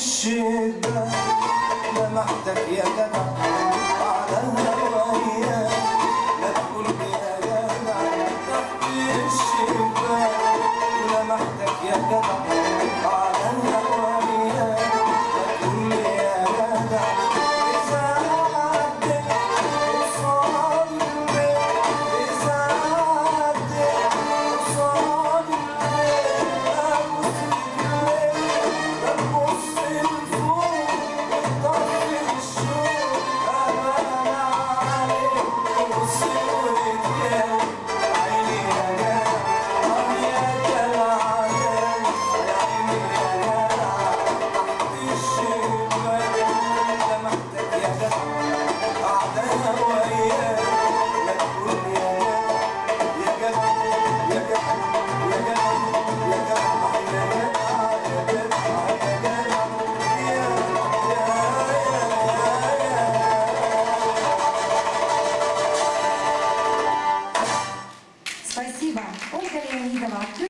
الشدة لمحتك يا جدع على هوايا لا تقول يا جدع تحت الشدة لمحتك يا جدع. after.